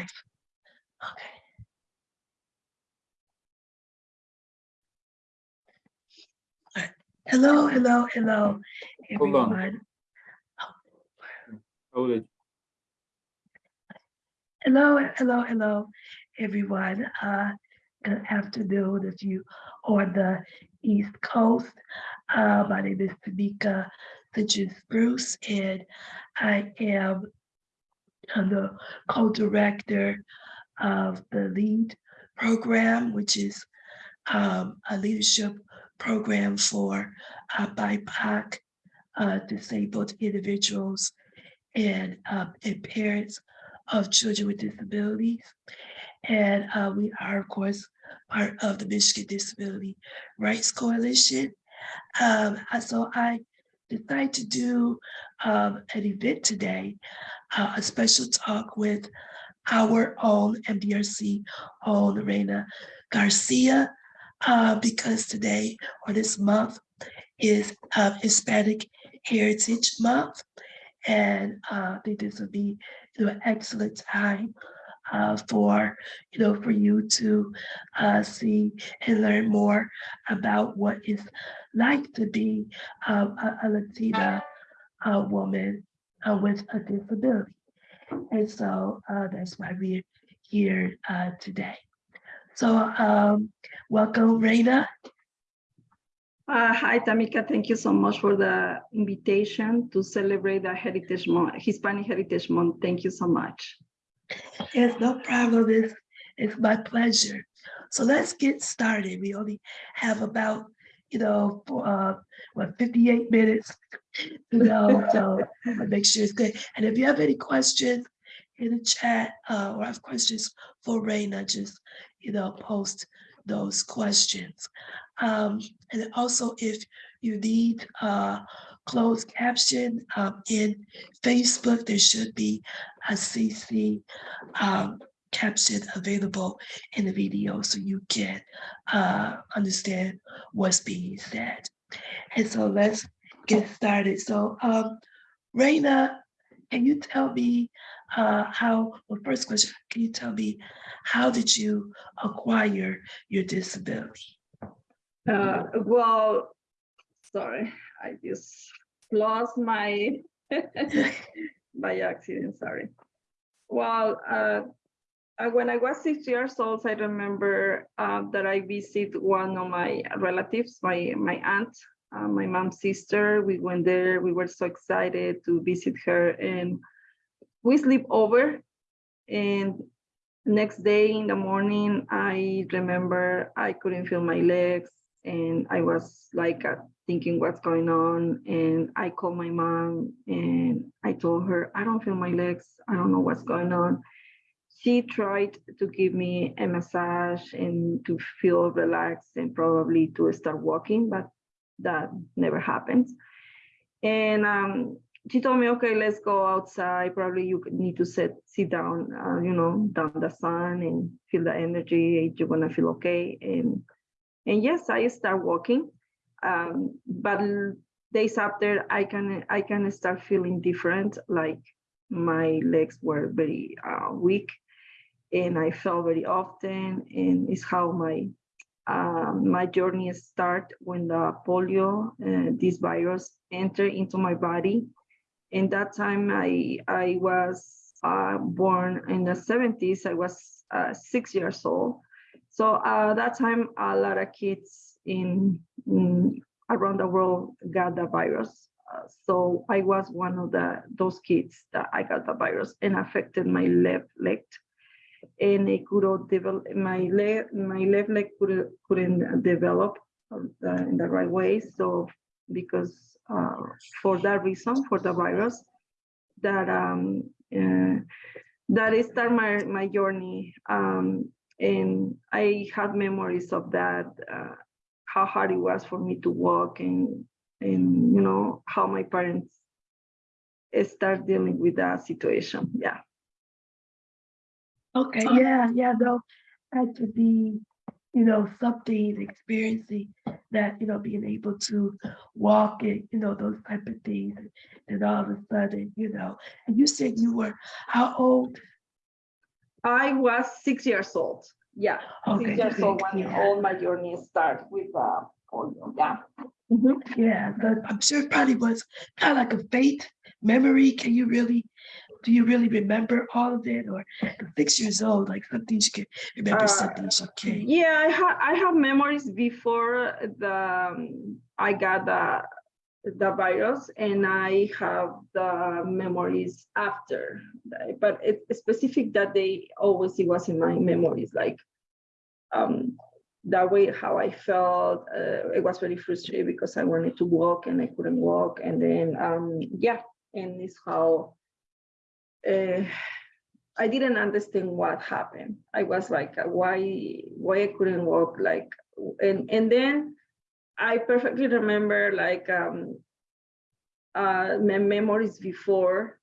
live. Okay. Right. Hello, hello, hello, on. everyone. Hold it. Hello, hello, hello, everyone. Uh, good afternoon if you on the East Coast. Uh, my name is Tamika Citrus Bruce, and I am uh, the co-director of the LEAD program, which is um, a leadership program for uh, BIPOC uh, disabled individuals and, uh, and parents of children with disabilities. And uh, we are, of course, part of the Michigan Disability Rights Coalition. Um, so I decided to do um, an event today, uh, a special talk with our own MDRC own Lorena Garcia, uh, because today or this month is uh, Hispanic Heritage Month. And uh, I think this would be an excellent time uh, for, you know, for you to uh, see and learn more about what it's like to be um, a, a Latina uh, woman uh, with a disability. And so uh, that's why we're here today. So um, welcome, Reina. Hi, Tamika. Thank you so much for the invitation to celebrate the Heritage Month, Hispanic Heritage Month. Thank you so much. Yes, no problem. It's, it's my pleasure. So let's get started. We only have about, you know, uh, what, 58 minutes to go. So make sure it's good. And if you have any questions in the chat uh, or have questions for Reina, just, you know, post those questions. Um, and also if you need uh, closed caption um, in Facebook, there should be a CC um, caption available in the video so you can uh, understand what's being said. And so let's get started. So um, Reina, can you tell me uh, how, well, first question, can you tell me how did you acquire your disability? Uh, well, sorry, I just lost my by accident. Sorry. Well, uh, I- when I was six years old, I remember uh, that I visited one of my relatives, my my aunt, uh, my mom's sister. We went there. We were so excited to visit her, and we sleep over. And next day in the morning, I remember I couldn't feel my legs and I was like uh, thinking what's going on. And I called my mom and I told her, I don't feel my legs. I don't know what's going on. She tried to give me a massage and to feel relaxed and probably to start walking, but that never happens. And um, she told me, okay, let's go outside. Probably you need to sit, sit down, uh, you know, down the sun and feel the energy. You're gonna feel okay. And and yes, I start walking. Um, but days after, I can I can start feeling different. Like my legs were very uh, weak, and I fell very often. And it's how my um, my journey start when the polio, uh, this virus, enter into my body and that time I I was uh, born in the 70s. I was uh, six years old. So uh, that time a lot of kids in, in around the world got the virus. Uh, so I was one of the those kids that I got the virus and affected my left leg. And it couldn't develop my leg. My left leg couldn't couldn't develop in the right way. So because uh, for that reason, for the virus, that um, uh, that is start my my journey, um, and I had memories of that, uh, how hard it was for me to walk, and and you know how my parents start dealing with that situation. Yeah. Okay, yeah, yeah, Though that could be, you know, something experiencing that, you know, being able to walk and, you know, those type of things. And all of a sudden, you know, and you said you were how old? I was six years old. Yeah, Okay, six years old when yeah. all my journey start with uh, polio. Yeah. Mhm. Yeah, but I'm sure probably was kind of like a faith memory. Can you really, do you really remember all of it? Or six years old, like some things you can remember, some Uh, things you can't. Yeah, I have I have memories before the um, I got the the virus, and I have the memories after. But it's specific that they always it was in my memories, like um that way how I felt. Uh, it was very frustrated because I wanted to walk and I couldn't walk, and then um yeah, and it's how. Uh, I didn't understand what happened. I was like, uh, why, why I couldn't walk? Like, and and then I perfectly remember like um, uh, my memories before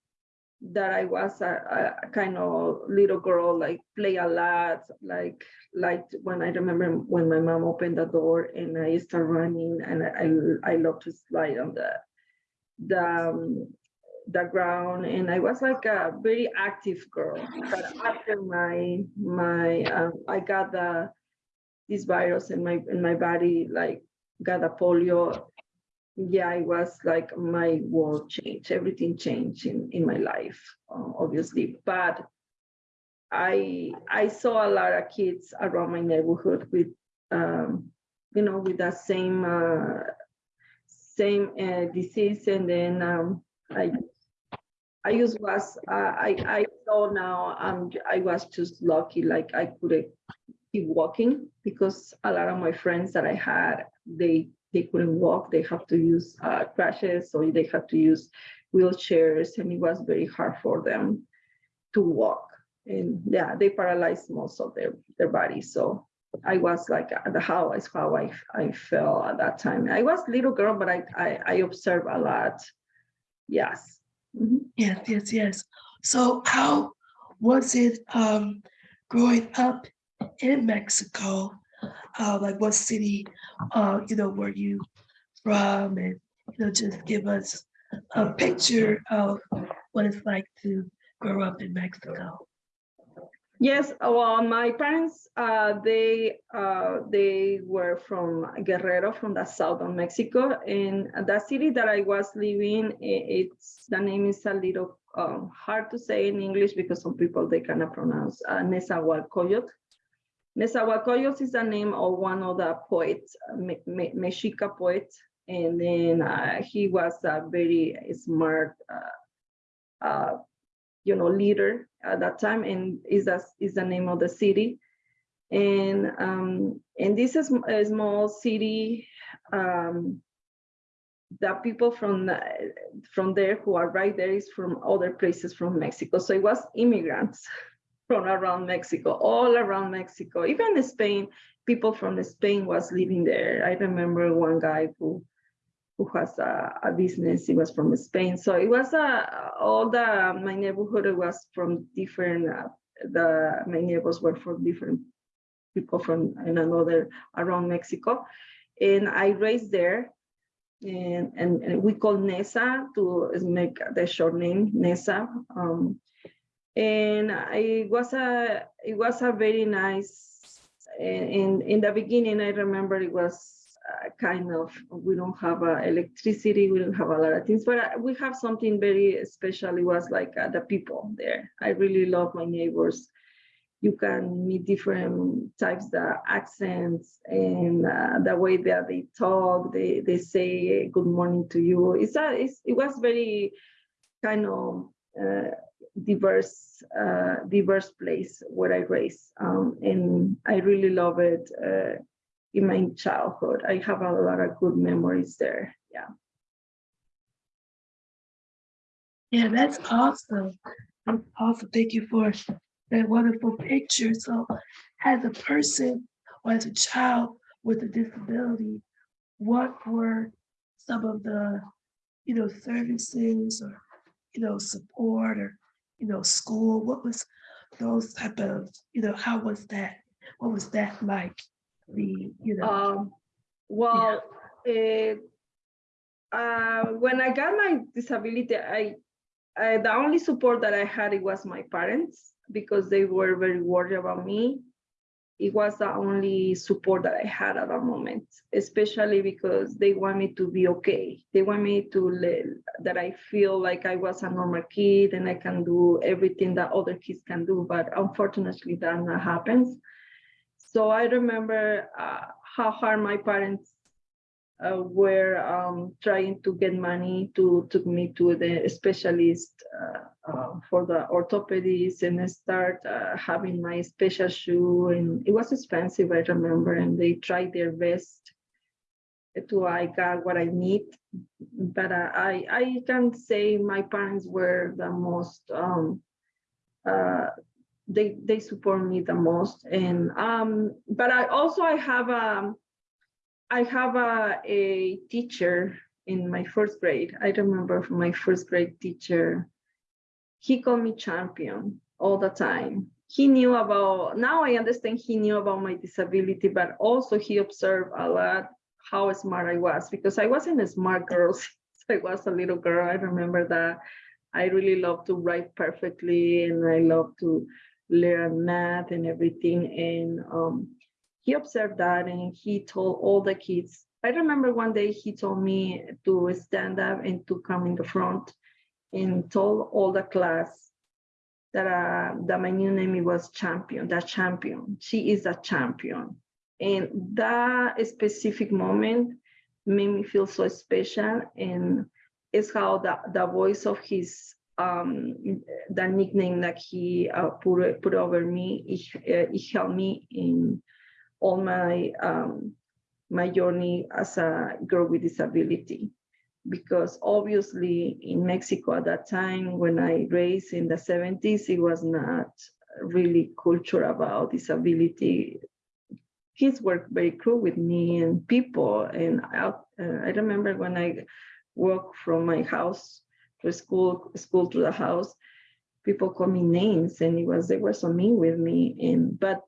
that I was a, a kind of little girl, like play a lot, like like when I remember when my mom opened the door and I start running and I I love to slide on the the um, the ground and I was like a very active girl. But after my my um, I got the this virus in my in my body, like got a polio. Yeah, it was like my world changed. Everything changed in in my life, uh, obviously. But I I saw a lot of kids around my neighborhood with um, you know with that same uh, same uh, disease, and then um, I I just was, uh, I, I saw now, I'm I was just lucky, like I could keep walking because a lot of my friends that I had, they, they couldn't walk. They have to use uh, crutches or they have to use wheelchairs and it was very hard for them to walk. And yeah, they paralyzed most of their, their body. So I was like, uh, the how is how I, I felt at that time. I was little girl, but I, I, I observed a lot. Yes. Mhm. Yes, yes, yes. So how was it um growing up in Mexico? Uh, like what city, uh, you know, were you from? And, you know, just give us a picture of what it's like to grow up in Mexico. Yes, well, my parents, uh, they, uh, they were from Guerrero, from the south of Mexico. And the city that I was living, it's, the name is a little um, hard to say in English because some people, they cannot pronounce uh, Nezahualcóyotl. Nezahualcóyotl is the name of one of the poets, uh, Me- Me- Mexica poet. And then uh, he was a very smart uh, uh, you know, leader at that time, and is that is the name of the city. And um, and this is a small city. Um, the people from from there who are right there is from other places from Mexico. So it was immigrants from around Mexico, all around Mexico, even Spain. People from Spain was living there. I remember one guy who who has a, a business. He was from Spain. So it was uh, all the my neighborhood was from different. Uh, the my neighbors were from different people from in another around Mexico, and I raised there. And, and, and we call Nesa to make the short name Nesa. Um, and it was a it was a very nice. In in the beginning, I remember it was kind of we don't have electricity we don't have a lot of things but uh, we have something very special. It was like uh, the people there. I really love my neighbors. You can meet different types of accents and uh, the way that they talk they they say good morning to you. It's a it's, it was very kind of uh, diverse uh, diverse place where i raised um, and i really love it uh, in my childhood. I have a lot of good memories there. Yeah. Yeah, that's awesome. Awesome. Thank you for that wonderful picture. So as a person or as a child with a disability, what were some of the, you know, services or, you know, support or, you know, school? What was those type of, you know, how was that? What was that like? The, you know, Um, well, eh, uh, when I got my disability, I, I the only support that I had it was my parents. because they were very worried about me. It was the only support that I had at that moment, especially because they want me to be okay. They want me to let, that I feel like I was a normal kid and I can do everything that other kids can do. But unfortunately, that not happens. So I remember uh, how hard my parents uh, were um, trying to get money to took me to the specialist uh, uh, for the orthopedist and I start uh, having my special shoe. And it was expensive I remember and they tried their best to I got what I need. But uh, I I can say my parents were the most um, uh, they they support me the most. And um but I also I have um I have a, a teacher in my first grade. I remember my first grade teacher, he called me champion all the time. He knew about, now I understand he knew about my disability, but also he observed a lot how smart I was because I wasn't a smart girl since I was a little girl. I remember that I really love to write perfectly and I love to learn math and everything. And um, he observed that and he told all the kids. I remember one day he told me to stand up and to come in the front and told all the class that, uh, that my new name was champion, that champion. She is a champion. And that specific moment made me feel so special and it's how the, the voice of his um the nickname that he uh, put put over me it, uh, it helped me in all my um, my journey as a girl with disability because obviously in Mexico at that time when I raised in the 70s, it was not really culture about disability. Kids were very cruel with me and people. And I, uh, I remember when I walked from my house to school, school to the house, people call me names and it was, they were so mean with me. And, but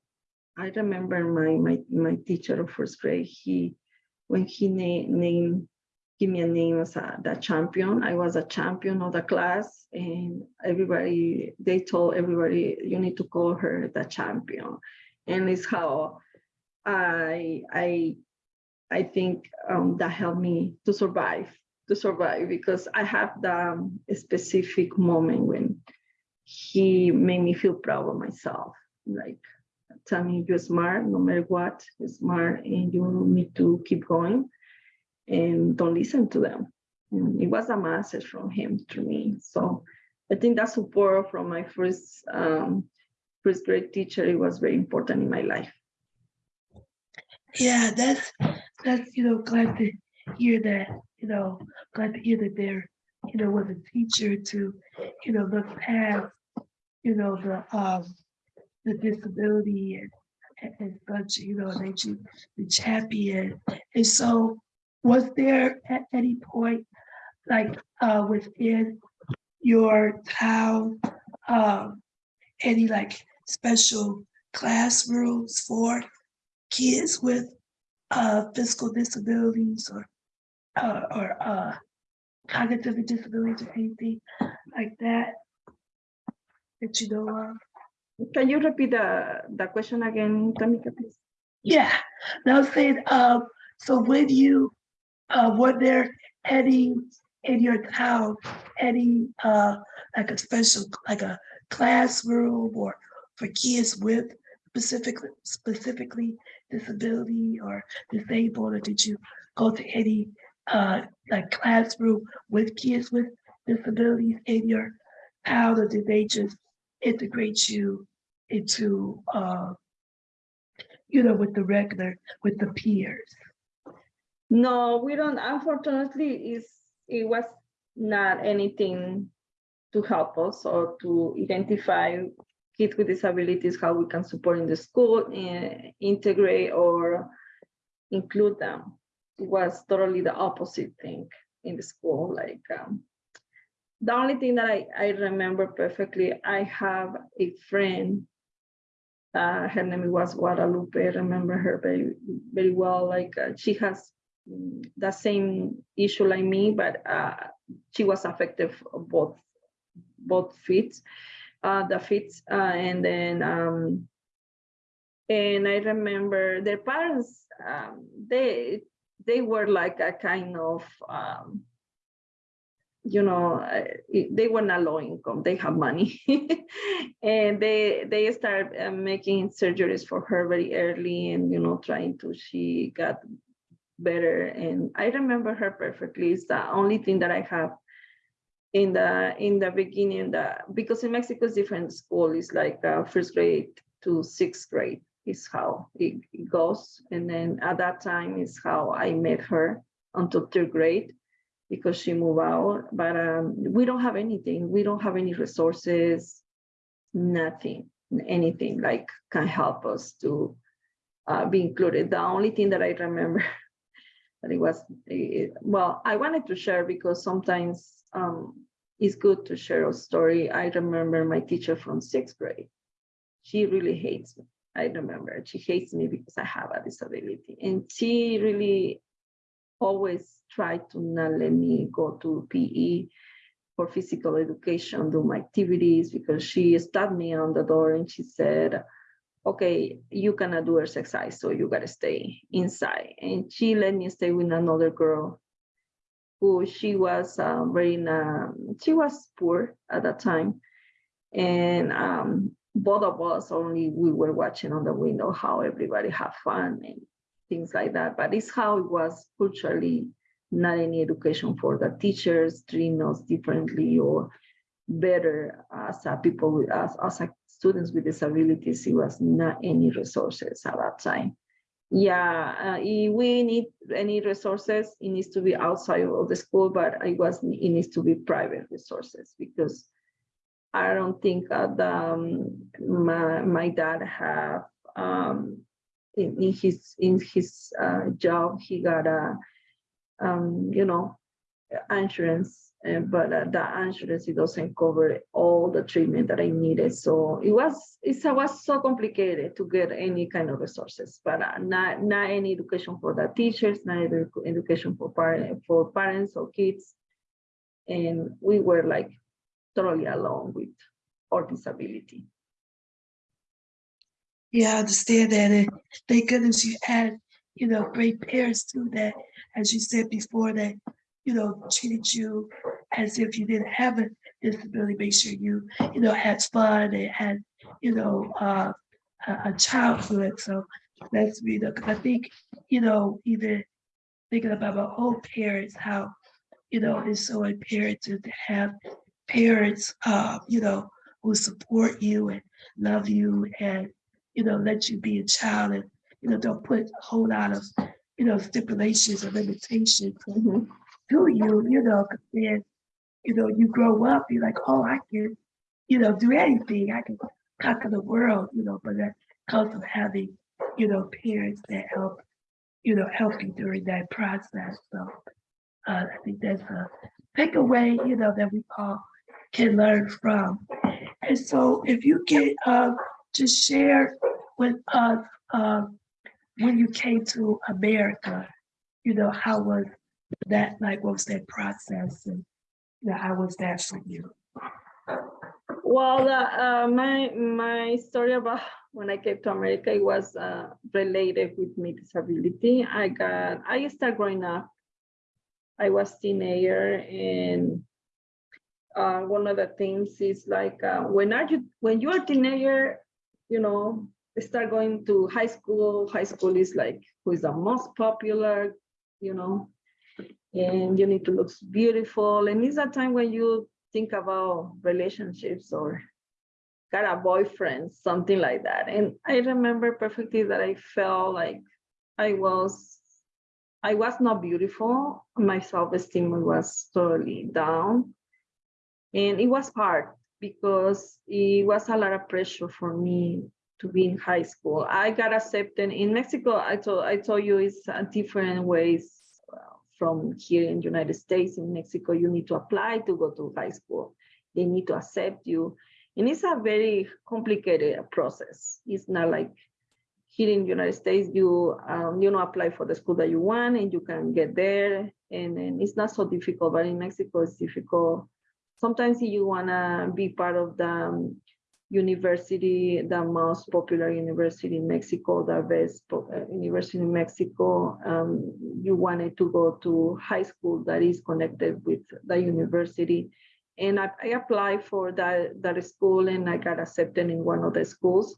I remember my my my teacher of first grade. He when he named name give me a name as a the champion. I was a champion of the class, and everybody they told everybody you need to call her the champion, and it's how I I I think um, that helped me to survive to survive because I have the um, specific moment when he made me feel proud of myself, like tell me you're smart, no matter what, you're smart and you need to keep going and don't listen to them. And it was a message from him to me. So I think that support from my first um, first grade teacher, it was very important in my life. Yeah, that's that's you know glad to hear that. You know, glad to hear that there, you know, was a teacher to, you know, look past, you know, the um the disability and, and such, you know, they the champion. And so was there at any point like uh within your town um any like special classrooms for kids with uh physical disabilities or uh, or uh cognitive disabilities or anything like that that you know of? Can you repeat the, the question again, Tamika, please? Yeah, now I was saying, um, so when you, uh, were there any in your town, any, uh, like a special, like a classroom or for kids with specifically, specifically disability or disabled, or did you go to any, uh, like classroom with kids with disabilities in your town, or did they just integrate you into, uh, you know, with the regular, with the peers. No, we don't. Unfortunately, is it was not anything to help us or to identify kids with disabilities, how we can support in the school, and integrate or include them. It was totally the opposite thing in the school. Like um, the only thing that I, I remember perfectly, I have a friend uh, her name was Guadalupe. I remember her very, very well. Like uh, she has mm, the same issue like me, but uh, she was affected both both feet. uh, the fits, uh, and then um, and I remember their parents, um, they they were like a kind of um, you know, uh, they were not low income, they have money. and they they started uh, making surgeries for her very early and, you know, trying to, she got better. And I remember her perfectly. It's the only thing that I have in the in the beginning that because in Mexico it's different school is like uh, first grade to sixth grade is how it, it goes. And then at that time is how I met her until third grade because she moved out. But um, we don't have anything. We don't have any resources, nothing, anything like can help us to uh, be included. The only thing that I remember that it was, eh, well, I wanted to share because sometimes um, it's good to share a story. I remember my teacher from sixth grade. She really hates me. I remember she hates me because I have a disability and she really always tried to not let me go to PE for physical education, do my activities because she stopped me on the door and she said, okay, you cannot do exercise, so you gotta stay inside. And she let me stay with another girl who she was uh, very, uh, she was poor at that time. And um, both of us only, we were watching on the window how everybody have fun and things like that. But it's how it was culturally, not any education for the teachers, treating us differently or better as a people with as, as a students with disabilities. It was not any resources at that time. Yeah, uh, if we need any resources, it needs to be outside of the school, but it was it needs to be private resources because I don't think uh, the, um, my my dad have um, in, in his in his uh, job he got a um, you know insurance uh, but uh, insurance it doesn't cover all the treatment that I needed. So it was it was so complicated to get any kind of resources but uh, not not any education for the teachers not education for parents for parents or kids. And we were like totally alone with our disability Yeah, I understand that. And thank goodness you had, you know, great parents too that, as you said before, that, you know, treated you as if you didn't have a disability, make sure you, you know, had fun and had, you know, uh, a, a childhood. So that's, you know, because I think, you know, even thinking about my own parents, how, you know, it's so imperative to have parents, uh, you know, who support you and love you and you know, let you be a child and, you know, don't put a whole lot of, you know, stipulations or limitations Mhm. to you, you know, 'cause then, you know, you grow up, you're like, oh, I can, you know, do anything. I can conquer the world, you know, but that comes from having, you know, parents that help, you know, help you during that process. So uh, I think that's a takeaway, you know, that we all can learn from. And so if you get, uh, just share with us, uh, when you came to America, you know, how was that, like, what was that process and, you know, how was that for you? Well, uh, uh, my my story about when I came to America it was uh, related with my disability. I got I started growing up. I was teenager, and uh, one of the things is like uh, when are you when you are teenager, you know, they start going to high school. High school is like who is the most popular, you know, and you need to look beautiful. And it's a time when you think about relationships or got a boyfriend, something like that. And I remember perfectly that I felt like I was, I was not beautiful. My self-esteem was totally down. And it was hard because it was a lot of pressure for me to be in high school. I got accepted in Mexico. I told I told you it's a different ways from here in the United States. In Mexico, you need to apply to go to high school. They need to accept you, and it's a very complicated process. It's not like here in the United States, you um, you know apply for the school that you want, and you can get there, and, and it's not so difficult. But in Mexico, it's difficult. Sometimes you wanna be part of the um, university, the most popular university in Mexico, the best uh, university in Mexico. Um, you wanted to go to high school that is connected with the university. And I, I applied for that, that school and I got accepted in one of the schools.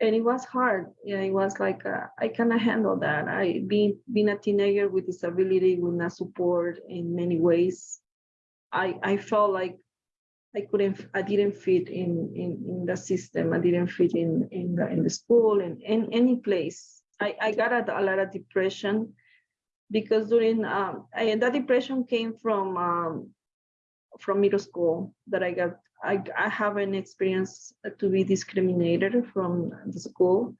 And it was hard. Yeah, it was like, uh, I cannot handle that. I being, being a teenager with disability, with no support in many ways. I, I felt like I couldn't, I didn't fit in, in, in the system. I didn't fit in, in the, in the school and in any place. I, I got a, a lot of depression because during, um, that depression came from, um, from middle school that I got, I, I have an experience to be discriminated from the school.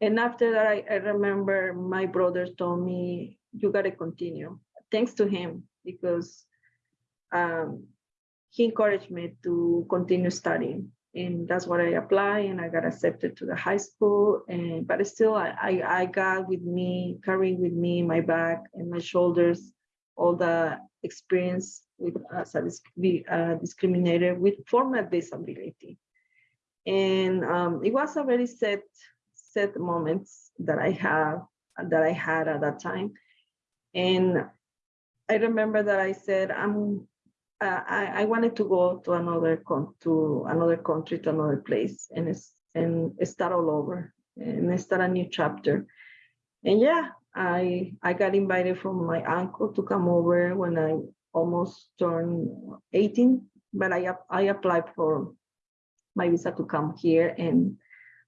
And after that, I, I remember my brother told me, you gotta continue, thanks to him, because um, he encouraged me to continue studying. And that's what I applied and I got accepted to the high school and but still I, I, I got with me carrying with me my back and my shoulders all the experience with as a uh, discriminated with formal disability. And um, it was a very sad sad moments that I have that I had at that time. And I remember that I said I'm uh, I, I wanted to go to another to another country to another place and and start all over and start a new chapter. And yeah I I got invited from my uncle to come over when I almost turned 18 but I I applied for my visa to come here and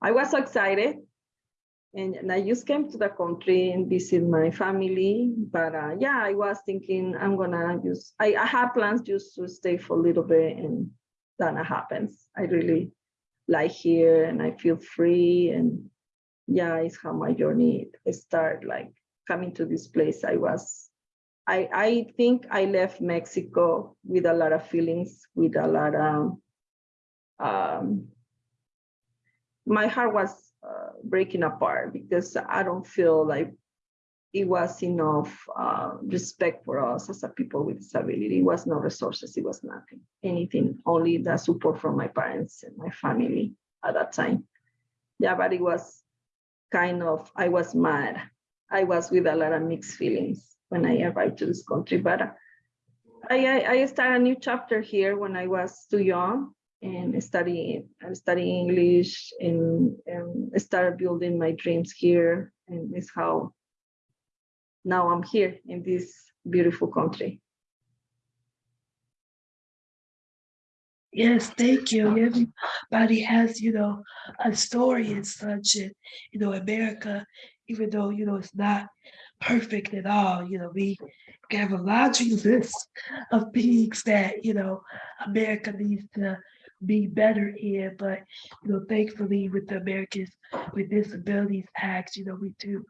I was so excited and, and I just came to the country and visit my family. But uh, yeah, I was thinking I'm gonna just I, I had plans just to stay for a little bit, and then it happens. I really like here, and I feel free, and yeah, it's how my journey started. Like coming to this place, I was. I I think I left Mexico with a lot of feelings, with a lot of. Um, my heart was uh, breaking apart because I don't feel like it was enough uh, respect for us as a people with disability. It was no resources, it was nothing, anything, only the support from my parents and my family at that time. Yeah, but it was kind of, I was mad. I was with a lot of mixed feelings when I arrived to this country, but I, I, I started a new chapter here when I was too young and studying and studying English and, and start building my dreams here. And this how now I'm here in this beautiful country. Yes, thank you. Everybody has, you know, a story and such, and you know, America, even though you know it's not perfect at all, you know, we have a laundry list of things that you know America needs to be better in, but you know, thankfully with the Americans with Disabilities Act, you know, we do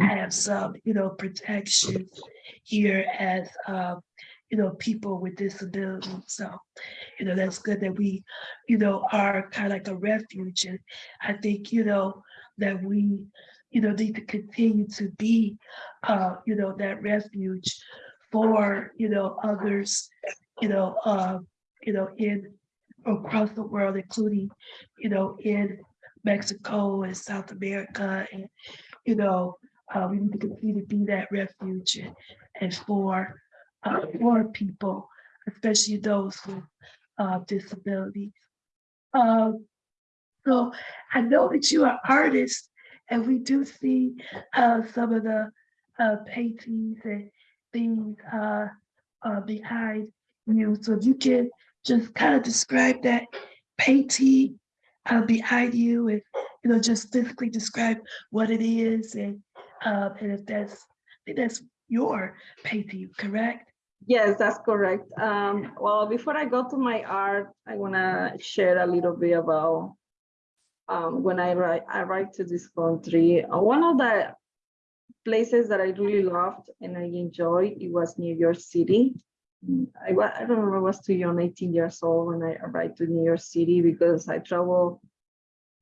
have some, you know, protections here as um, you know, people with disabilities. So, you know, that's good that we, you know, are kind of like a refuge. And I think, you know, that we, you know, need to continue to be, uh, you know, that refuge for, you know, others, you know, uh, you know, in across the world, including, you know, in Mexico and South America. And, you know, uh, we need to continue to be that refuge and, and for, uh, for people, especially those with uh, disabilities. Um, so I know that you are artists and we do see uh, some of the uh, paintings and things uh, behind you. So if you can just kind of describe that painting uh, behind you and, you know, just physically describe what it is and, um, and if that's, that's your painting, correct? Yes, that's correct. Um, well, before I go to my art, I want to share a little bit about um, when I write, I write to this country. Uh, one of the places that I really loved and I enjoyed, it was New York City. I, I remember, I was too young, 18 years old when I arrived to New York City because I traveled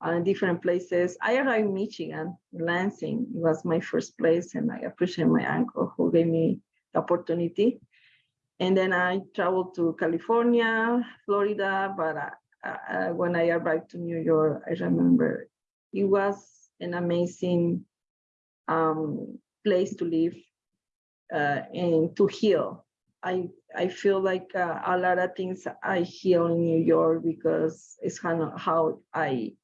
uh, different places. I arrived in Michigan, Lansing. It was my first place and I appreciate my uncle who gave me the opportunity. And then I traveled to California, Florida, but uh, uh, when I arrived to New York, I remember it was an amazing um, place to live uh, and to heal. I I feel like uh, a lot of things I heal in New York because it's kind of how I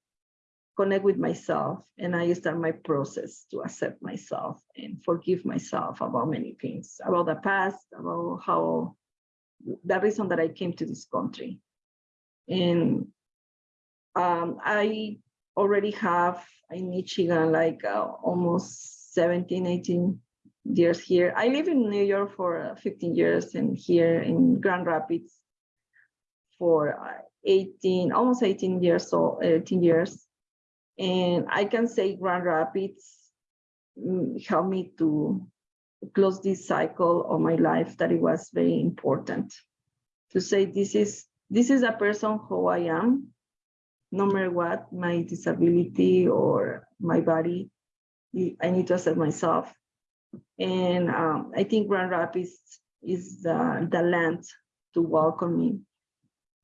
connect with myself and I start my process to accept myself and forgive myself about many things, about the past, about how the reason that I came to this country. And um, I already have in Michigan like uh, almost 17, 18 years here. I live in New York for uh, 15 years and here in Grand Rapids for uh, 18, almost 18 years, so 18 years. And I can say Grand Rapids mm, helped me to close this cycle of my life that it was very important to say this is this is a person who I am, no matter what my disability or my body, I need to accept myself. And um, I think Grand Rapids is the, the land to welcome me,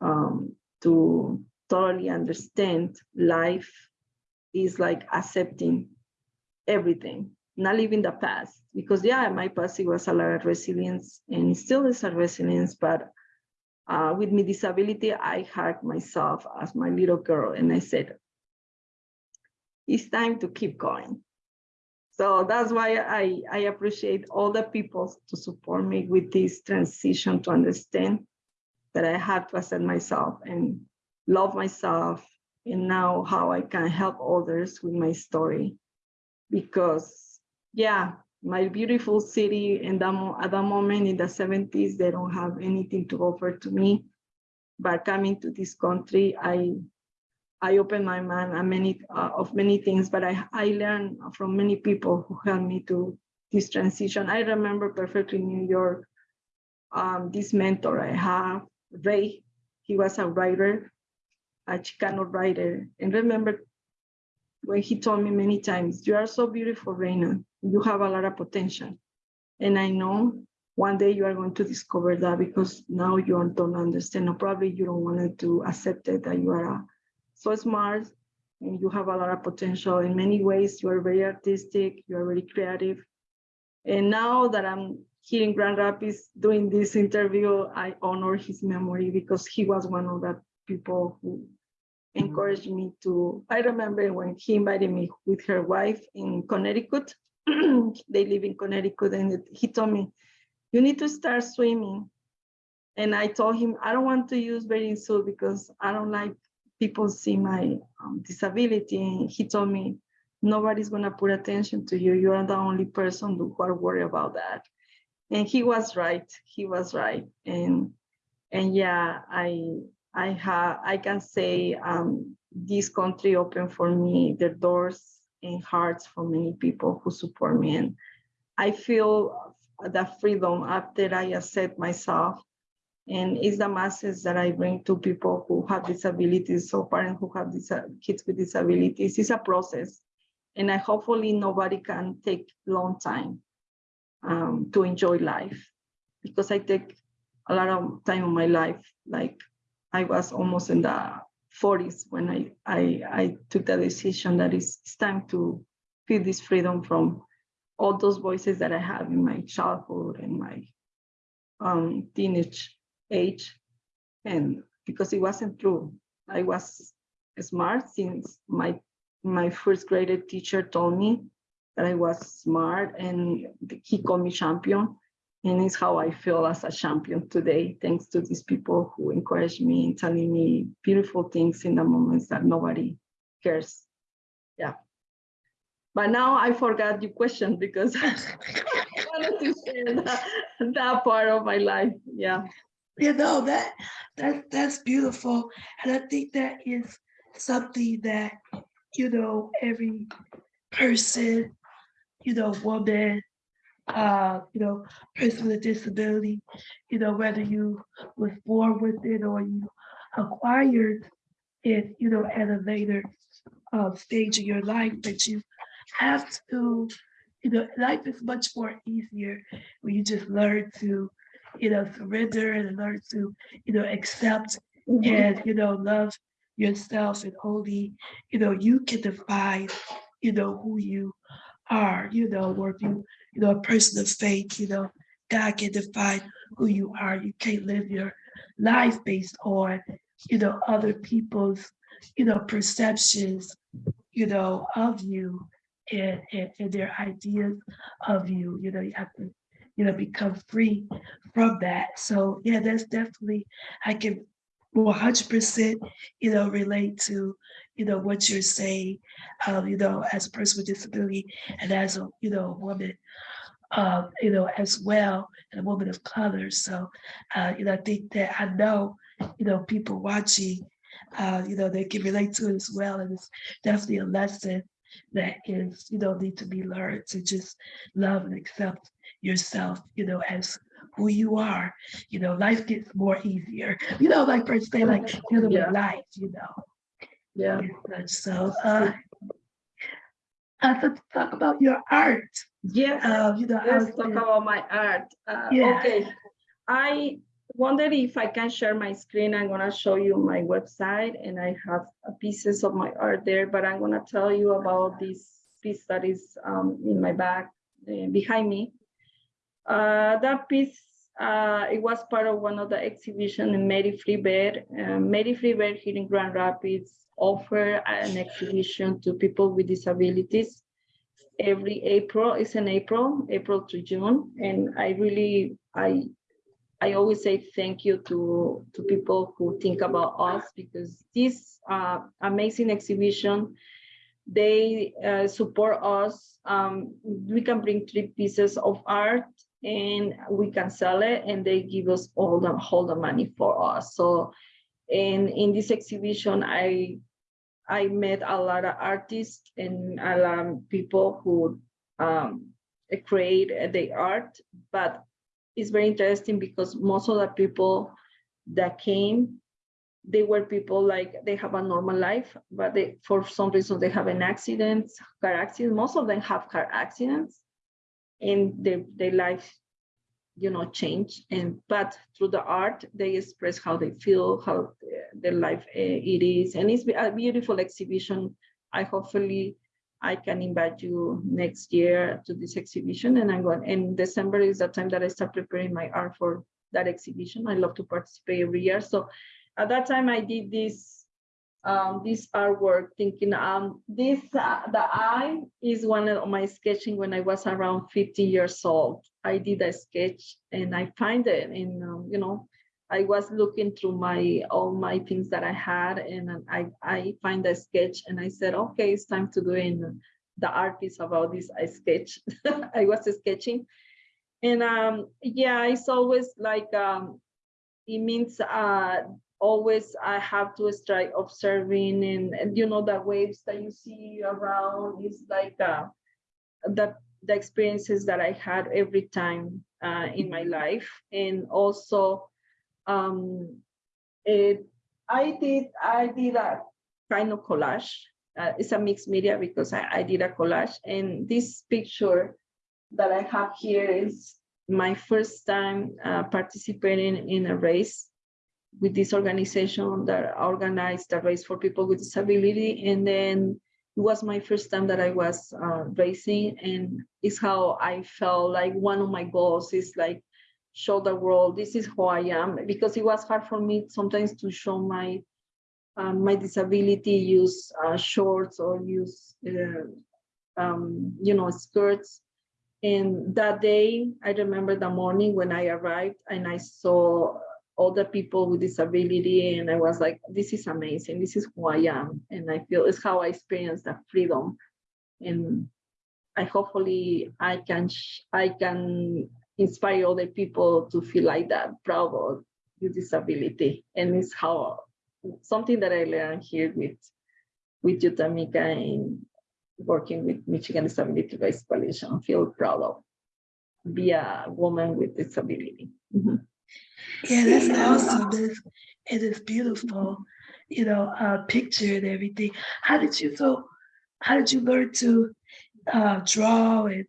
um, to totally understand life is like accepting everything, not living the past. Because yeah, my past it was a lot of resilience and still is a resilience, but uh, with my disability, I hugged myself as my little girl and I said, it's time to keep going. So that's why I, I appreciate all the people to support me with this transition to understand that I have to accept myself and love myself and now how I can help others with my story. Because yeah, my beautiful city and at that moment in the 70s, they don't have anything to offer to me. But coming to this country, I I opened my mind on many uh, of many things, but I, I learned from many people who helped me to this transition. I remember perfectly New York, um, this mentor I have, Ray, he was a writer, a Chicano writer. And remember when he told me many times, you are so beautiful, Reina, you have a lot of potential. And I know one day you are going to discover that because now you don't understand, or probably you don't want to accept it that you are a so smart and you have a lot of potential in many ways. You are very artistic, you are very creative. And now that I'm here in Grand Rapids doing this interview, I honor his memory because he was one of the people who encouraged me to, I remember when he invited me with her wife in Connecticut, they live in Connecticut and he told me, you need to start swimming. And I told him, I don't want to use bathing suit because I don't like people see my um, disability. And he told me, nobody's gonna put attention to you. You're the only person who are worried about that. And he was right. He was right. And and yeah, I I have I can say um, this country opened for me the doors and hearts for many people who support me. And I feel the freedom after I accept myself and it's the masses that I bring to people who have disabilities, so parents who have kids with disabilities. It's a process, and I hopefully nobody can take long time um, to enjoy life, because I take a lot of time in my life. Like I was almost in the 40s when I I, I took the decision that it's, it's time to feel this freedom from all those voices that I have in my childhood and my um, teenage age and because it wasn't true. I was smart since my my first grade teacher told me that I was smart and he called me champion. And it's how I feel as a champion today, thanks to these people who encourage me and telling me beautiful things in the moments that nobody cares. Yeah. But now I forgot your question because I wanted to share that, that part of my life. Yeah you know that that that's beautiful. And i think that is something that you know every person you know woman uh you know person with a disability you know whether you was born with it or you acquired it you know at a later uh, stage of your life that you have to you know life is much more easier when you just learn to you know, surrender and learn to, you know, accept Mhm. and you know love yourself and only you know you can define you know who you are you know or if you you know a person of faith you know god can define who you are you can't live your life based on you know other people's you know perceptions you know of you and, and, and their ideas of you you know you have to you know become free from that so yeah that's definitely i can 100% you know relate to you know what you're saying um you know as a person with disability and as a you know woman um you know as well and a woman of color so uh you know i think that i know you know people watching uh you know they can relate to it as well and it's definitely a lesson that is you know need to be learned to just love and accept yourself you know as who you are you know life gets more easier you know like per se like dealing Yeah. with life you know Yeah. so uh uh, so to talk about your art Yes. uh you know Let's talk saying- about my art. Uh, Yeah. Okay, I wonder if I can share my screen. I'm gonna show you my website and I have pieces of my art there, but I'm gonna tell you about this piece that is um, in my back uh, behind me. Uh, that piece, uh, it was part of one of the exhibition in Mary Free Bed. Uh, Mary Free Bed here in Grand Rapids offer an exhibition to people with disabilities every April, it's in April, April to June. And I really, I, I always say thank you to, to people who think about us because this uh, amazing exhibition, they uh, support us. Um, we can bring three pieces of art and we can sell it and they give us all the, all the money for us. So, and in this exhibition, I I met a lot of artists and a lot of people who um, create the art, but it's very interesting because most of the people that came, they were people like they have a normal life, but they for some reason they have an accident, car accident. Most of them have car accidents, and their their life, you know, change. And but through the art, they express how they feel, how their life uh, it is, and it's a beautiful exhibition. I hopefully I can invite you next year to this exhibition, and I'm going. And December is the time that I start preparing my art for that exhibition. I love to participate every year. So at that time, I did this um, this artwork, thinking um this uh, the eye is one of my sketching when I was around 50 years old. I did a sketch and I find it and um, you know I was looking through my all my things that I had and I I find a sketch and I said okay it's time to do in the art piece about this I sketch. I was sketching. And um yeah it's always like um it means uh always I have to start observing and, and you know the waves that you see around is like uh the the experiences that I had every time uh, in my life. And also um it i did i did a kind of collage. Uh, it's a mixed media because I, I did a collage. And this picture that i have here is my first time uh, participating in a race with this organization that organized a race for people with disability. And then it was my first time that i was uh, racing and it's how i felt like one of my goals is like show the world this is who I am because it was hard for me sometimes to show my um, my disability use uh, shorts or use uh, um, you know skirts. And that day I remember the morning when I arrived and I saw all the people with disability and I was like this is amazing this is who I am and I feel it's how I experience that freedom and I hopefully I can I can inspire other people to feel like that, proud of your disability. And it's how something that I learned here with with you, Tamika, and working with Michigan Disability Rights Coalition. Feel proud of be a woman with disability. Mhm. Yeah, that's awesome. It's, it is beautiful, you know, uh, picture and everything. How did you so? How did you learn to uh, draw and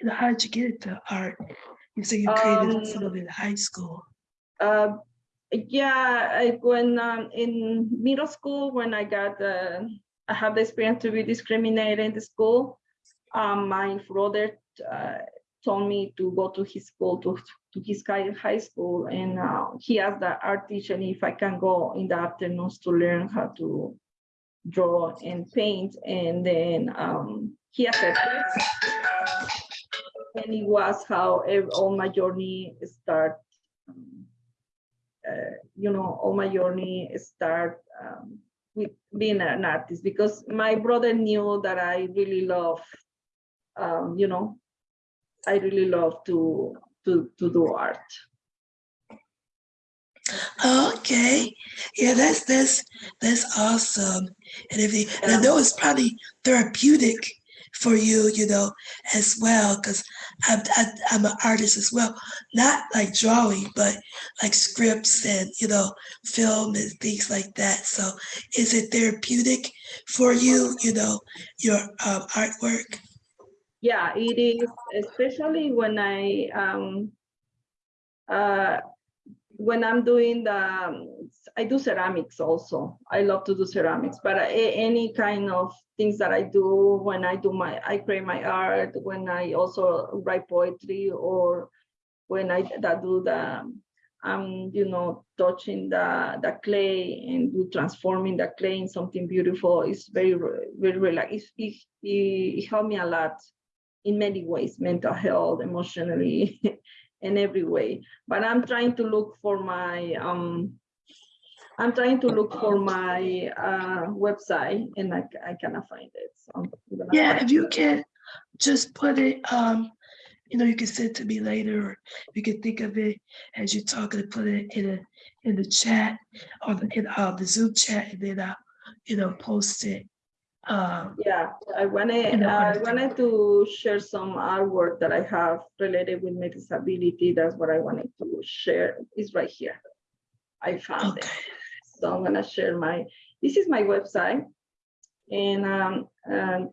you know how did you get into art? You say you created Um, some of it in high school. Uh, Yeah, I, when um, in middle school, when I got uh, I have the experience to be discriminated in the school. Um, my brother uh, told me to go to his school to to his high school, and uh, he asked the art teacher if I can go in the afternoons to learn how to draw and paint, and then um, he accepted. And it was how all my journey start. um, uh, you know, all my journey start um, with being an artist because my brother knew that I really love, um, you know, I really love to to to do art. Okay, yeah, that's that's that's awesome. And if you, and I know it's probably therapeutic for you, you know, as well, because I'm I, I'm an artist as well, not like drawing, but like scripts and you know, film and things like that. So, is it therapeutic for you, you know, your um, artwork? Yeah, it is, especially when I um uh when I'm doing the um, I do ceramics also. I love to do ceramics, but any kind of things that I do when I do my I create my art, when I also write poetry or when I that do the um you know touching the the clay and do transforming the clay in something beautiful is very very relax. It, it, it, it helped me a lot in many ways, mental health, emotionally, in every way. But I'm trying to look for my um I'm trying to look for my uh website and I, I cannot find it. So Yeah, if you can just put it, um, you know, you can send it to me later, or you can think of it as you're talking and put it in a, in the chat or the, in, uh, the Zoom chat, and then I'll, you know, post it. Um, Yeah, I wanted, I wanted to share some artwork that I have related with my disability. That's what I wanted to share. It's right here. I found it. So I'm gonna share my, this is my website. And um, and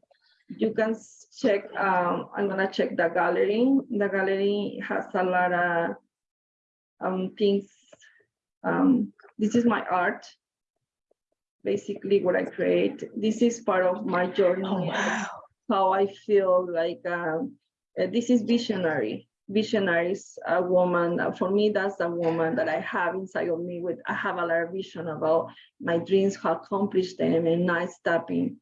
you can check, um, I'm gonna check the gallery. The gallery has a lot of um things. Um, this is my art. Basically what I create. This is part of my journey oh, wow, how I feel like um, uh, this is visionary. Visionary is a woman. uh, For me, that's the woman that I have inside of me. With I have a lot of vision about my dreams, how accomplish them, and not stopping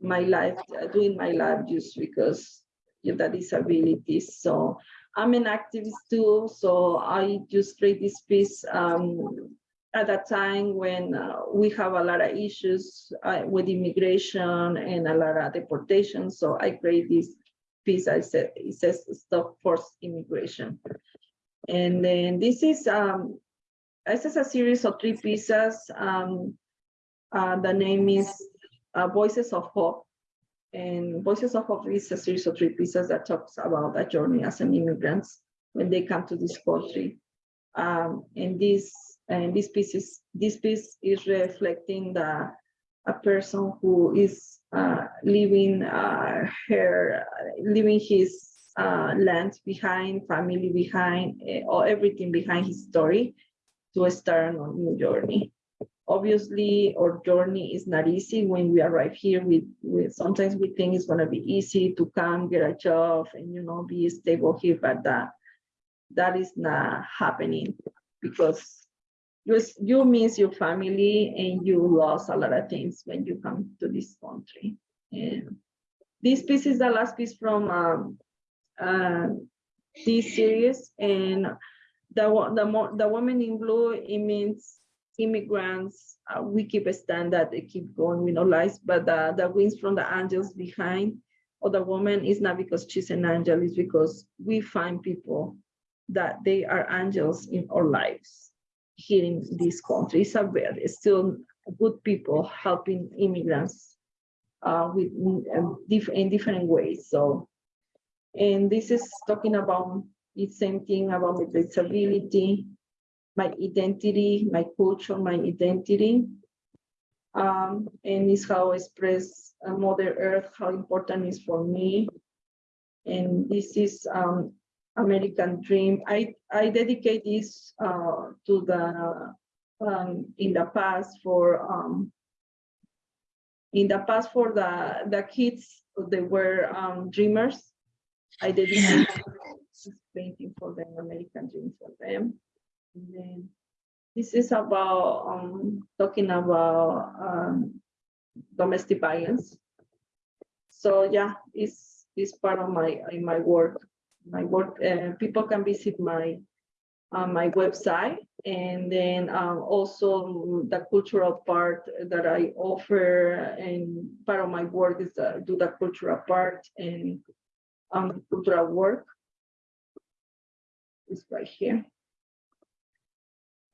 my life, uh, doing my life just because you of the disabilities. So I'm an activist too. So I just create this piece um, at a time when uh, we have a lot of issues uh, with immigration and a lot of deportation. So I create this piece. I said it says stop forced immigration. And then this is um, this is a series of three pieces. Um, uh, the name is uh, Voices of Hope. And Voices of Hope is a series of three pieces that talks about a journey as an immigrant when they come to this country. Um, and this and this piece is this piece is reflecting the a person who is uh, leaving uh, her leaving his uh, land behind, family behind, eh, or everything behind his story to start a new journey. Obviously our journey is not easy. When we arrive here we, we sometimes we think it's going to be easy to come get a job and you know be stable here but that that is not happening because you, you miss your family and you lost a lot of things when you come to this country. And this piece is the last piece from um, uh, this series. And the the the woman in blue it means immigrants uh, we keep a standard they keep going with no lies. But the the wings from the angels behind or the woman is not because she's an angel it's because we find people that they are angels in our lives here in this country it's a very still good people helping immigrants uh, with um, diff- in different ways so and this is talking about the same thing about my disability, my identity, my culture, my identity. Um, and it's how I express uh, Mother Earth, how important is for me. And this is um, American Dream. I, I dedicate this uh, to the um, in the past for um, in the past for the the kids they were um, dreamers. I dedicated this painting for them, American dream for them. And then this is about um, talking about um, domestic violence. So yeah, it's it's part of my in my work. My work. Uh, people can visit my on my website and then um, also the cultural part that I offer and part of my work is uh, do the cultural part and um, cultural work is right here.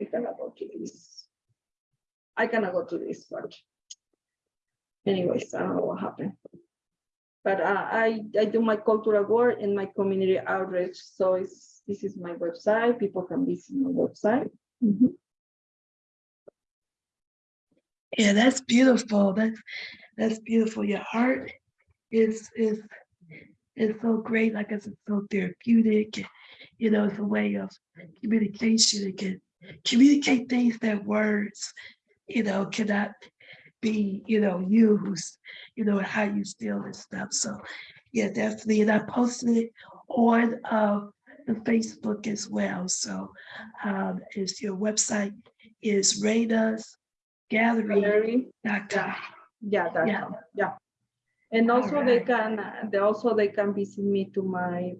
I cannot go to this. I cannot go to this part. Anyways, I don't know what happened. But uh, I, I do my cultural work and my community outreach. So it's this is my website. People can visit my website. Mhm. Yeah, that's beautiful. That's that's beautiful. Your art is is is so great. Like I said, so therapeutic. You know, it's a way of communication. It can communicate things that words, you know, cannot be, you know, used, you know, how you feel and stuff. So yeah, definitely. And I posted it on uh, the Facebook as well. So um, is your website is Reina's Gallery. Gallery, com. yeah, that's Yeah. yeah. And also they can, they also they can visit me to my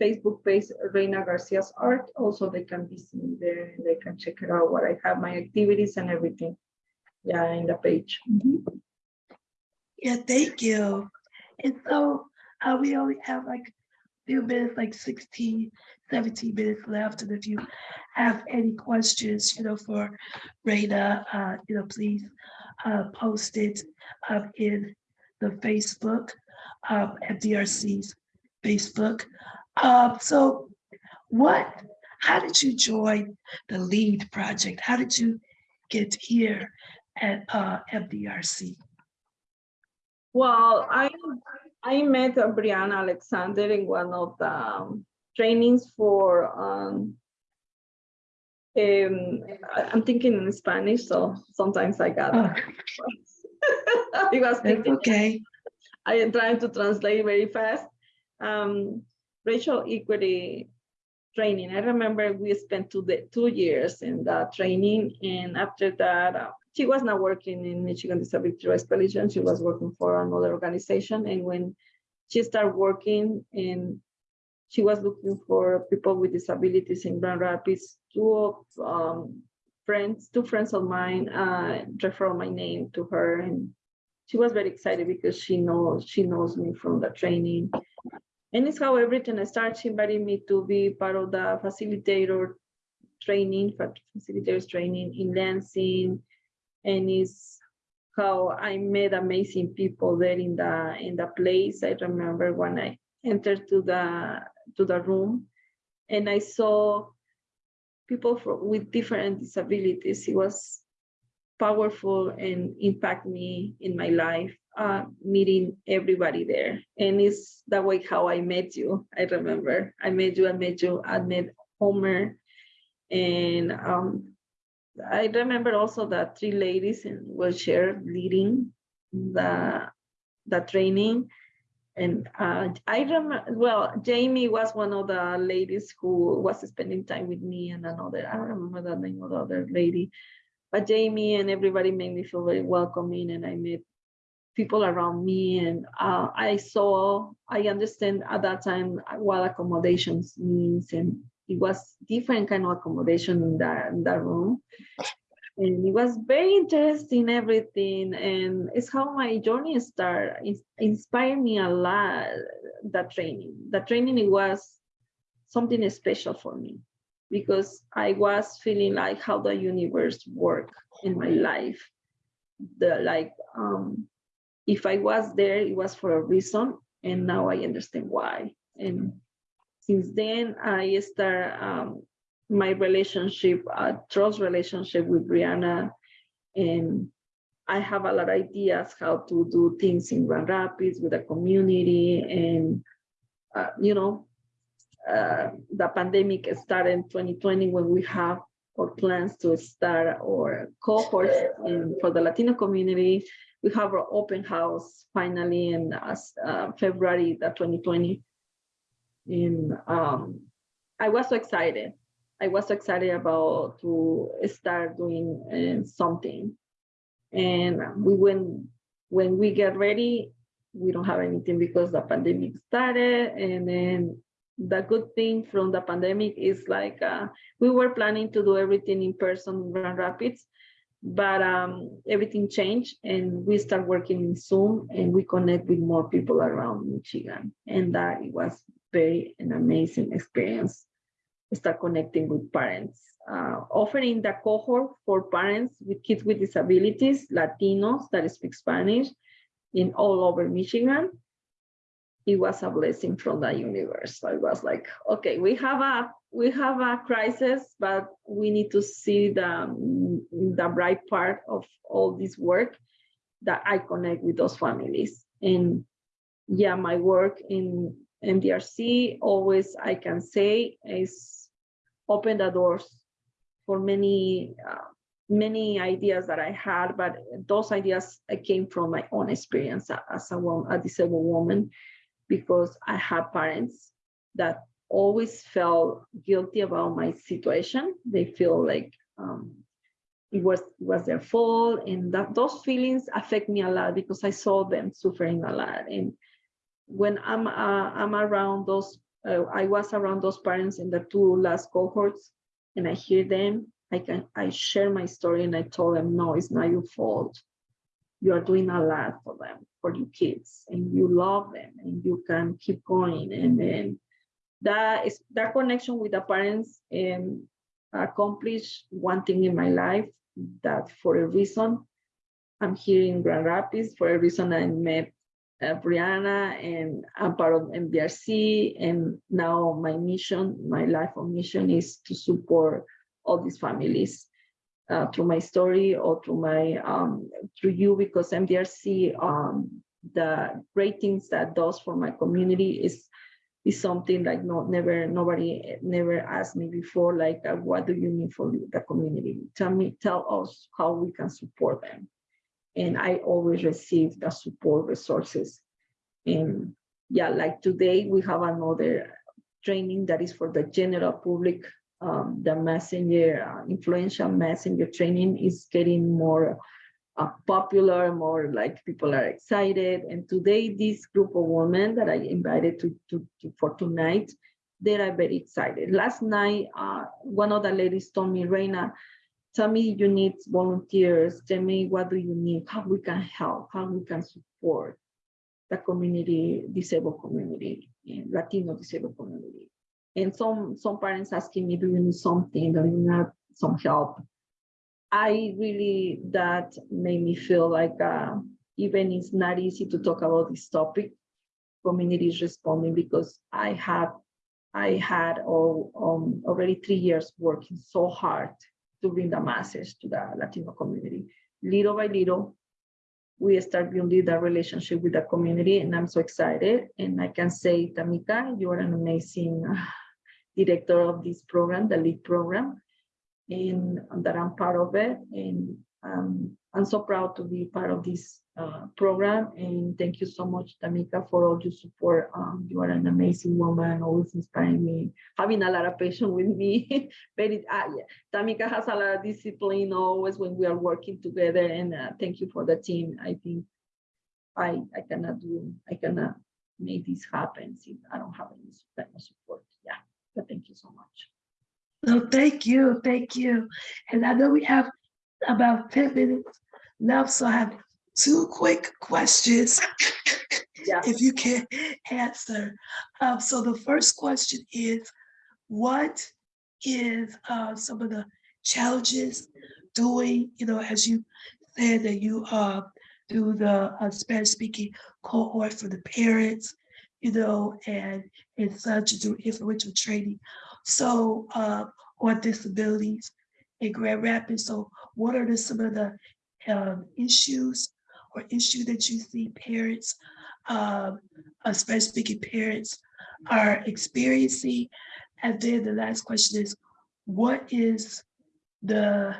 Facebook page, Reina Garcia's art. Also, they can visit me there. They can check it out what I have, my activities and everything. Yeah, in the page. Mhm. Yeah, thank you. And so uh, we only have like a few minutes, like 16, 17 minutes left. And if you have any questions, you know, for Reina, uh, you know, please uh, post it up in the Facebook, um, MDRC's Facebook. Um, so what, how did you join the LEAD project? How did you get here at uh, MDRC? Well, I, I met Brianna Alexander in one of the um, trainings for, um, um, I'm thinking in Spanish, so sometimes I got, Oh, I was thinking, okay. I am trying to translate very fast. Um, racial equity training. I remember we spent two, the, two years in that training. And after that, uh, she was not working in Michigan Disability Rights Coalition. She was working for another organization. And when she started working and she was looking for people with disabilities in Grand Rapids, two of um, friends, two friends of mine uh, referred my name to her and she was very excited because she knows she knows me from the training. And it's how everything started. She invited me to be part of the facilitator training, fa- facilitators training in Lansing. And it's how I met amazing people there in the in the place. I remember when I entered to the to the room and I saw people from, with different disabilities. It was powerful and impact me in my life, uh, meeting everybody there. And it's that way how I met you. I remember I met you, I met you, I met Homer. And um, I remember also that three ladies in wheelchair leading the, the training. And uh, I remember, well, Jamie was one of the ladies who was spending time with me and another, I don't remember the name of the other lady. But Jamie and everybody made me feel very welcoming and I met people around me and uh, I saw, I understand at that time what accommodations means and it was different kind of accommodation in that, in that room. And it was very interesting, everything. And it's how my journey started. It inspired me a lot, that training. The training, it was something special for me because I was feeling like how the universe work in my life. The like, um, if I was there, it was for a reason, and now I understand why. And since then, I start um, my relationship, uh, trust relationship with Brianna, and I have a lot of ideas how to do things in Grand Rapids with the community, and uh, you know, uh, the pandemic started in 2020 when we have our plans to start our cohort in, for the Latino community. We have our open house finally in uh, February the 2020. In um, I was so excited. I was so excited about to start doing uh, something. And we went when we get ready, we don't have anything because the pandemic started and then the good thing from the pandemic is like uh, we were planning to do everything in person in Grand Rapids, but um, everything changed and we start working in Zoom and we connect with more people around Michigan. And that it was very an amazing experience. Start connecting with parents, uh, offering the cohort for parents with kids with disabilities, Latinos that speak Spanish in all over Michigan it was a blessing from the universe. I was like, okay, we have a we have a crisis, but we need to see the the bright part of all this work that I connect with those families. And yeah, my work in MDRC always I can say is open the doors for many uh, many ideas that I had, but those ideas came from my own experience as a woman, a disabled woman because I had parents that always felt guilty about my situation. They feel like um, it was it was their fault, and that those feelings affect me a lot because I saw them suffering a lot. And when I'm uh, I'm around those, uh, I was around those parents in the two last cohorts, and I hear them. I can I share my story and I told them, no, it's not your fault you are doing a lot for them, for your kids, and you love them, and you can keep going. And then that is that connection with the parents and accomplish one thing in my life that for a reason I'm here in Grand Rapids, for a reason I met uh, Brianna and I'm part of MDRC. and now my mission, my life of mission is to support all these families uh, through my story or through my um, through you because MDRC, um, the great things that does for my community is is something like not never nobody never asked me before like uh, what do you need for the community tell me tell us how we can support them and I always receive the support resources and yeah like today we have another training that is for the general public um, the messenger, uh, influential messenger training is getting more uh, popular, more like people are excited. And today, this group of women that I invited to, to, to for tonight, they are very excited. Last night, uh, one of the ladies told me, Reina, tell me you need volunteers. Tell me what do you need, how we can help, how we can support the community, disabled community, Latino disabled community and some some parents asking me, do you need something? Do you need some help? I really that made me feel like uh, even it's not easy to talk about this topic. Community is responding because I have I had all, um, already three years working so hard to bring the masses to the Latino community. Little by little, we start building that relationship with the community and I'm so excited. And I can say, Tamika, you are an amazing director of this program, the LEAD program, and, that I'm part of it. And um, I'm so proud to be part of this uh, program. And thank you so much, Tamika, for all your support. Um, you are an amazing woman, always inspiring me, having a lot of patience with me. Very, uh, yeah. Tamika has a lot of discipline always when we are working together. And uh, thank you for the team. I think I, I cannot do, I cannot make this happen if I don't have any type of support. Yeah, but thank you so much. No, thank you, thank you. And I know we have about 10 minutes left, so I have two quick questions. Yes. If you can answer. Um, so the first question is, what is uh, some of the challenges doing, you know, as you said that you uh, do the uh, Spanish speaking cohort for the parents you know, and and such to do influential training. So uh, on disabilities in Grand Rapids. So what are the, some of the um, issues or issue that you see parents, um, especially speaking parents, are experiencing? And then the last question is, what is the,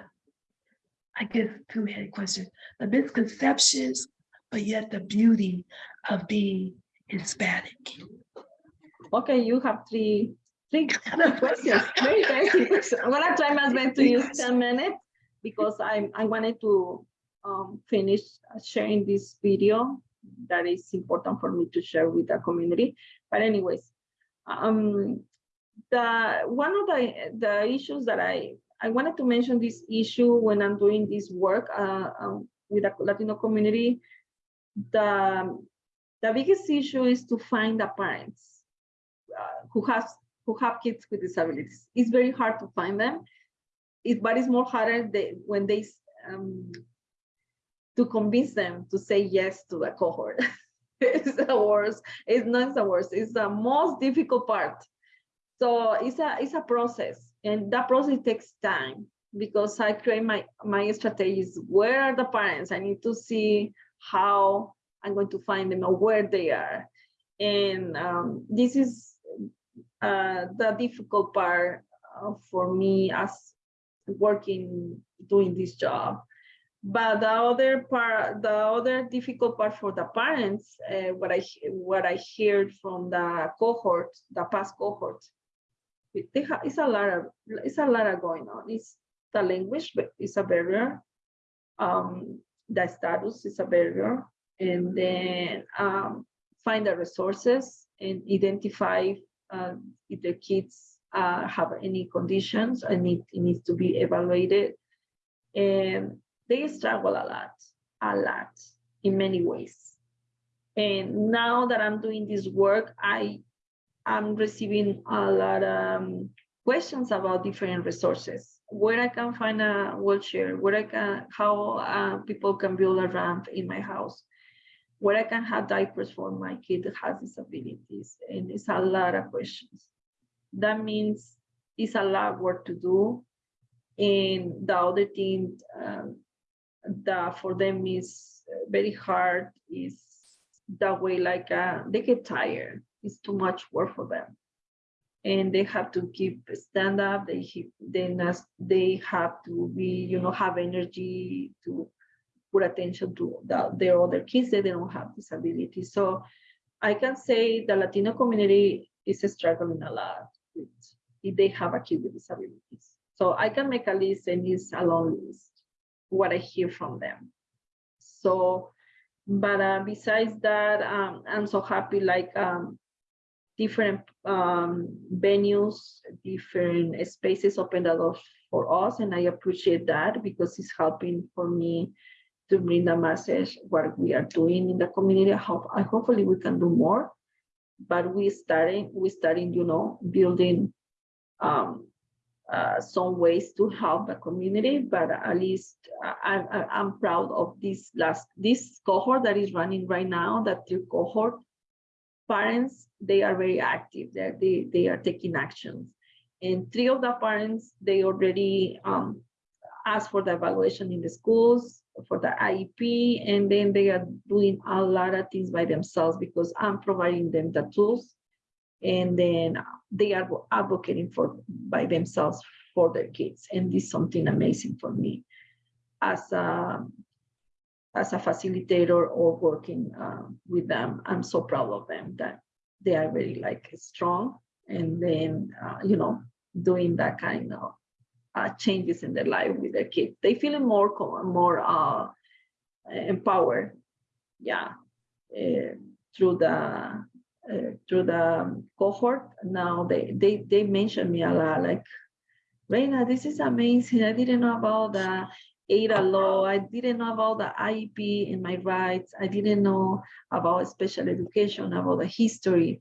I guess, two-headed question, the misconceptions, but yet the beauty of being Hispanic. Okay, you have three, three questions, very questions. I'm gonna try my best to use ten minutes because I, I wanted to um, finish sharing this video that is important for me to share with the community. But anyways, um, the one of the the issues that I I wanted to mention this issue when I'm doing this work uh, um, with the Latino community. The the biggest issue is to find the parents uh, who has who have kids with disabilities. It's very hard to find them. It, but it's more harder they, when they um, to convince them to say yes to the cohort. it's the worst. It's not the worst. It's the most difficult part. So it's a it's a process, and that process takes time because I create my my strategies. Where are the parents? I need to see how I'm going to find them or where they are, and um, this is uh, the difficult part uh, for me as working doing this job but the other part the other difficult part for the parents uh, what i what i heard from the cohort the past cohort have it's a lot of it's a lot of going on. It's the language it's a barrier. Um the status is a barrier. And then um find the resources and identify uh, if the kids uh, have any conditions and it, it needs to be evaluated. And they struggle a lot, a lot in many ways. And now that I'm doing this work, I am receiving a lot of um, questions about different resources, where I can find a wheelchair, where I can, how uh, people can build a ramp in my house, where I can have diapers for my kid that has disabilities. And it's a lot of questions. That means it's a lot of work to do. And the other thing um, that for them is very hard is that way like uh, they get tired. It's too much work for them. And they have to keep stand up. They then they have to be you know have energy to put attention to the, their other kids that they don't have disabilities so i can say the latino community is struggling a lot with if they have a kid with disabilities. So i can make a list and it's a long list what I hear from them. So, but uh, besides that, um, I'm so happy like um, different um, venues, different spaces open the doors for us. And I appreciate that because it's helping for me to bring the message what we are doing in the community. I hope, I hopefully we can do more, but we starting, we starting, you know, building um, uh, some ways to help the community, but at least I, I, I'm proud of this last, this cohort that is running right now, that two cohort parents, they are very active, They're, they, they are taking actions. And three of the parents, they already um, asked for the evaluation in the schools, for the IEP, and then they are doing a lot of things by themselves because I'm providing them the tools and then they are advocating for by themselves for their kids and this is something amazing for me. As a as a facilitator or working uh, with them i'm so proud of them that they are very like strong and then uh, you know doing that kind of uh, changes in their life with their kids they feel more more uh, empowered yeah uh, through the uh, through the cohort, now they, they, they mention me a lot, like, Reina, this is amazing. I didn't know about the ADA law. I didn't know about the IEP and my rights. I didn't know about special education, about the history.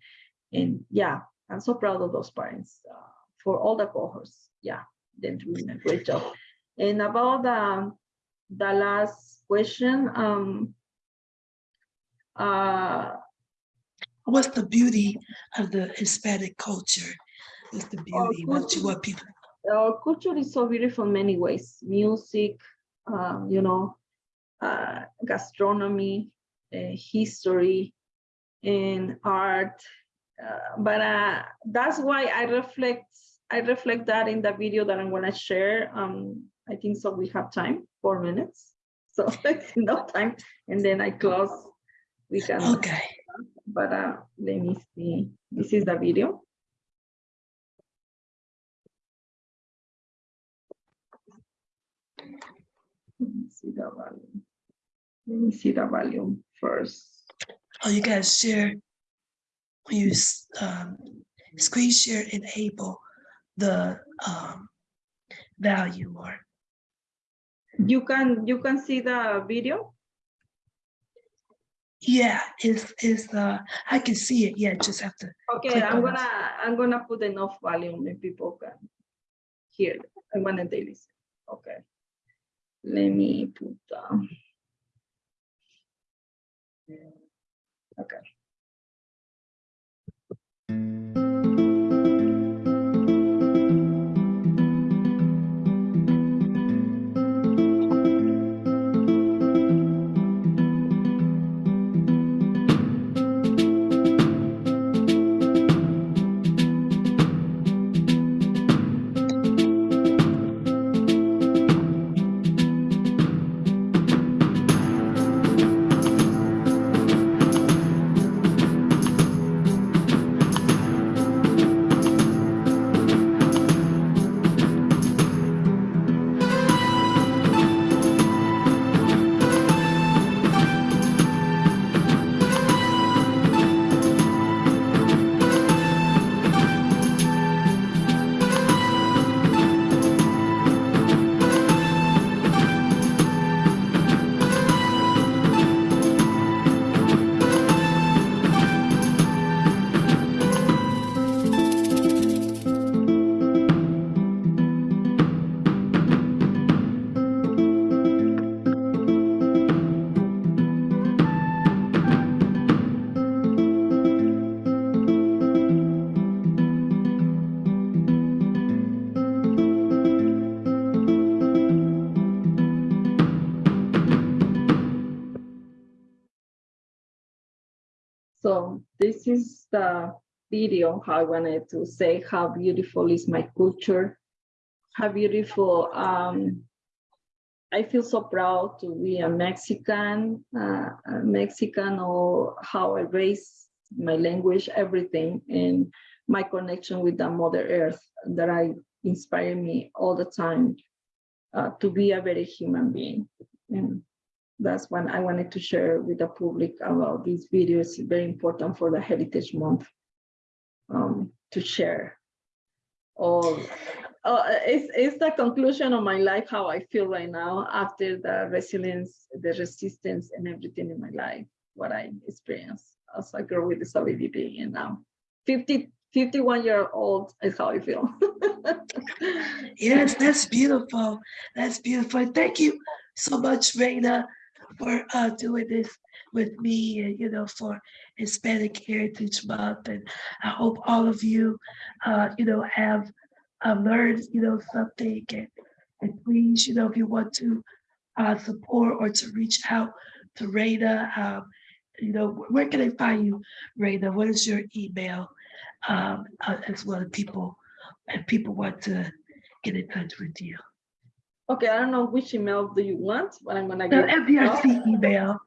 And yeah, I'm so proud of those parents uh, for all the cohorts. Yeah, they're doing a great job. And about the, the last question, um, uh, what's the beauty of the Hispanic culture? What's the beauty? What you what people? Our culture is so beautiful in many ways. Music, um, you know, uh, gastronomy, uh, history, and art. Uh, but uh, that's why I reflect. I reflect that in the video that I'm going to share. Um, I think so we have time, four minutes. So enough time. And then I close, we can, Okay. But uh, let me see. This is the video. Let me see the volume. Let me see the volume first. Oh, you guys share. You um, screen share, enable the um, value or You can, you can see the video? Yeah, is is uh I can see it. Yeah, just have to. Okay, I'm gonna, I'm gonna put enough volume and people can hear. I wanna they listen. Okay. Let me put down. Okay. Video how I wanted to say how beautiful is my culture, how beautiful. Um, I feel so proud to be a Mexican, uh, a Mexican, or how I raise my language, everything, and my connection with the Mother Earth that I inspire me all the time uh, to be a very human being. And that's when I wanted to share with the public about this video. It's very important for the Heritage Month um, to share. All, uh, it's, it's the conclusion of my life, how I feel right now after the resilience, the resistance and everything in my life, what I experienced as a girl with disability and now 50, 51 year old is how I feel. Yes, that's beautiful. That's beautiful. Thank you so much, Reina, for uh, doing this with me and, you know, for Hispanic Heritage Month. And I hope all of you, uh, you know, have uh, learned, you know, something. And, and please, you know, if you want to uh, support or to reach out to Reina, um, you know, where can I find you, Reina? What is your email? Um, uh, as well as people, if people want to get in touch with you. Okay, I don't know which email do you want, but I'm gonna The give. FDRC email.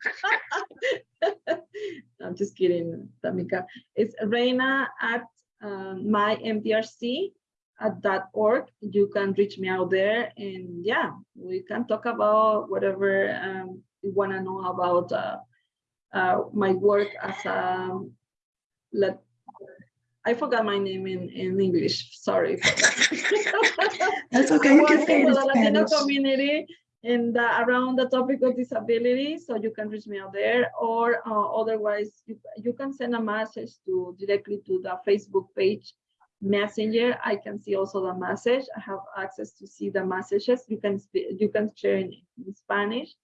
I'm just kidding, Tamika. It's Reina at um, mymdrc at dot org. You can reach me out there and yeah, we can talk about whatever um, you want to know about uh, uh, my work as a, let, I forgot my name in, in English, sorry. That's okay, you can say it in for the Latino Spanish. community and the around the topic of disability, so you can reach me out there, or uh, otherwise you, you can send a message to directly to the Facebook page messenger. I can see also the message. I have access to see the messages. You can you can share in, in Spanish,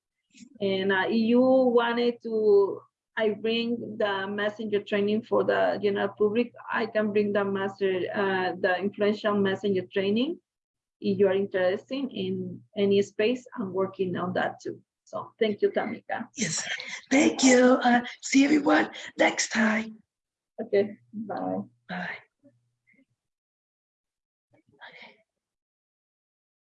and uh, you wanted to. I bring the messenger training for the general public. I can bring the master, uh, the influential messenger training if you are interested in any space, I'm working on that too. So thank you, Tamika. Yes, thank you. Uh, see everyone next time. Okay, bye. Bye.